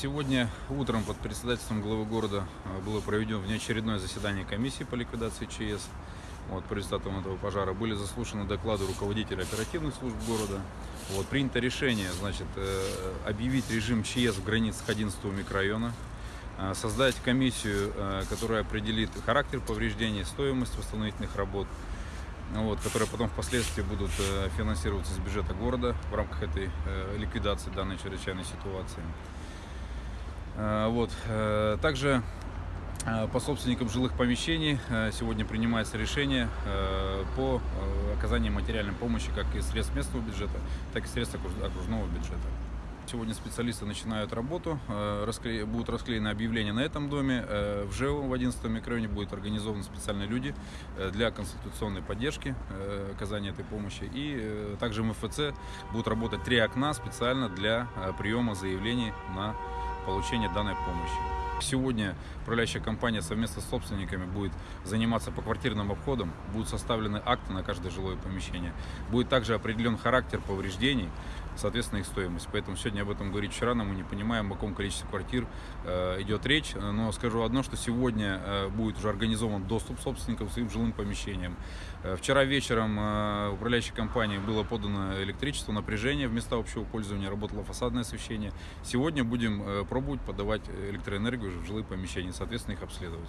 Сегодня утром под председательством главы города э, было проведено внеочередное заседание комиссии по ликвидации ЧС. Вот, по результатам этого пожара были заслушаны доклады руководителя оперативных служб города. Вот, принято решение значит, э, объявить режим ЧС в границах 11 микрорайона, э, создать комиссию, которая определит характер повреждений, стоимость восстановительных работ, вот, которые потом впоследствии будут финансироваться из бюджета города в рамках этой ликвидации данной чрезвычайной ситуации. Э, вот. Э, также э, по собственникам жилых помещений сегодня принимается решение по оказанию материальной помощи как из средств местного бюджета, так и средств окружного бюджета. Сегодня специалисты начинают работу, будут расклеены объявления на этом доме. В ЖЭУ в 11 микрорайоне будут организованы специальные люди для конституционной поддержки оказания этой помощи. И также МФЦ будут работать три окна специально для приема заявлений на получения данной помощи. Сегодня управляющая компания совместно с собственниками будет заниматься поквартирным обходом, будут составлены акты на каждое жилое помещение, будет также определен характер повреждений, соответственно их стоимость. Поэтому сегодня об этом говорить еще рано, мы не понимаем, о каком количестве квартир э, идет речь, но скажу одно, что сегодня э, будет уже организован доступ собственников к своим жилым помещениям. Э, вчера вечером управляющей компании было подано электричество, напряжение в места общего пользования, работало фасадное освещение. Сегодня будем пробовать подавать электроэнергию в жилые помещения, соответственно их обследовать.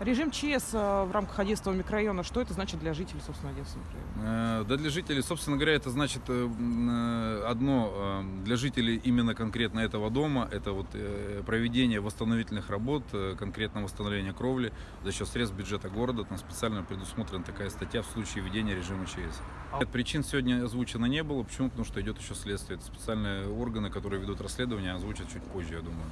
Режим ЧС э, в рамках 11 микрорайона, что это значит для жителей, собственно, 11 микрорайона? Э, да для жителей, собственно говоря, это значит э, одно, для жителей именно конкретно этого дома, это вот проведение восстановительных работ, конкретно восстановление кровли за счет средств бюджета города, там специально предусмотрена такая статья в случае введения режима ЧС. А... Причин сегодня озвучено не было, почему? Потому что идет еще следствие, это специальные органы, которые ведут расследование, озвучат чуть позже, я думаю.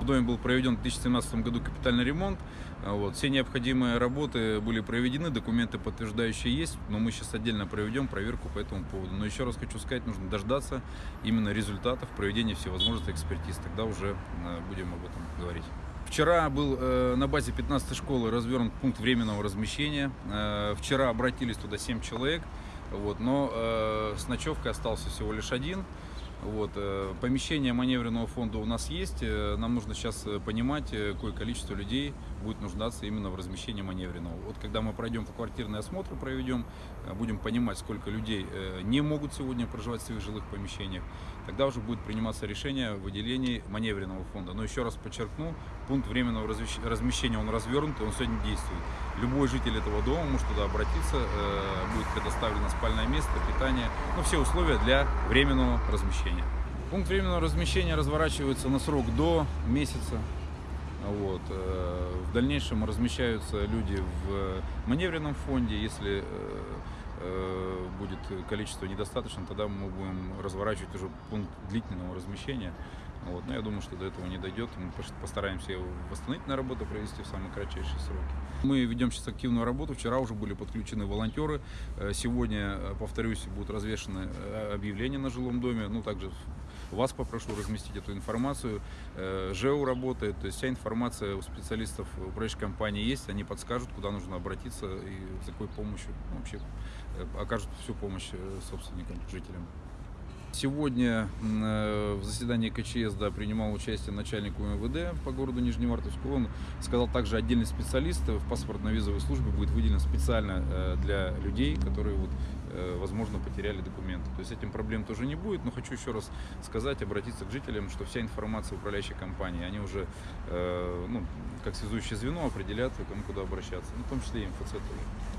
В доме был проведен в 2017 году капитальный ремонт. А вот. Все необходимые работы были проведены, документы подтверждающие есть, но мы сейчас отдельно проведем проверку по этому поводу. Но еще раз хочу сказать, нужно дождаться именно результатов проведения всевозможных экспертиз. Тогда уже э, будем об этом говорить. Вчера был э, на базе 15 школы развернут пункт временного размещения. Э, вчера обратились туда 7 человек, вот, но э, с ночевкой остался всего лишь один. Вот, э, помещение маневренного фонда у нас есть. Э, нам нужно сейчас э, понимать, какое количество людей будет нуждаться именно в размещении маневренного. Вот когда мы пройдем по квартирный осмотр, проведем, будем понимать, сколько людей не могут сегодня проживать в своих жилых помещениях, тогда уже будет приниматься решение о выделении маневренного фонда. Но еще раз подчеркну, пункт временного размещения он развернут, и он сегодня действует. Любой житель этого дома может туда обратиться, будет предоставлено спальное место, питание, ну, все условия для временного размещения. Пункт временного размещения разворачивается на срок до месяца. Вот. Э, в дальнейшем размещаются люди в маневренном фонде. Если э, э, будет количество недостаточно, тогда мы будем разворачивать уже пункт длительного размещения. Вот. Но я думаю, что до этого не дойдет. Мы постараемся восстановительную работу провести в самые кратчайшие сроки. Мы ведем сейчас активную работу. Вчера уже были подключены волонтеры. Сегодня, повторюсь, будут развешены объявления на жилом доме. Ну, также вас попрошу разместить эту информацию. ЖЭУ работает, то есть вся информация у специалистов управляющей компании есть, они подскажут, куда нужно обратиться и за какой помощью, ну, вообще окажут всю помощь собственникам, жителям. Сегодня э, в заседании КЧС да, принимал участие начальник УМВД по городу Нижневартовску. Он сказал также отдельный специалист в паспортно-визовой службе будет выделен специально э, для людей, которые, вот, э, возможно, потеряли документы. То есть этим проблем тоже не будет. Но хочу еще раз сказать, обратиться к жителям, что вся информация управляющей компании, они уже ну, как связующее звено определят, кому куда обращаться. Ну, в том числе и МФЦ тоже.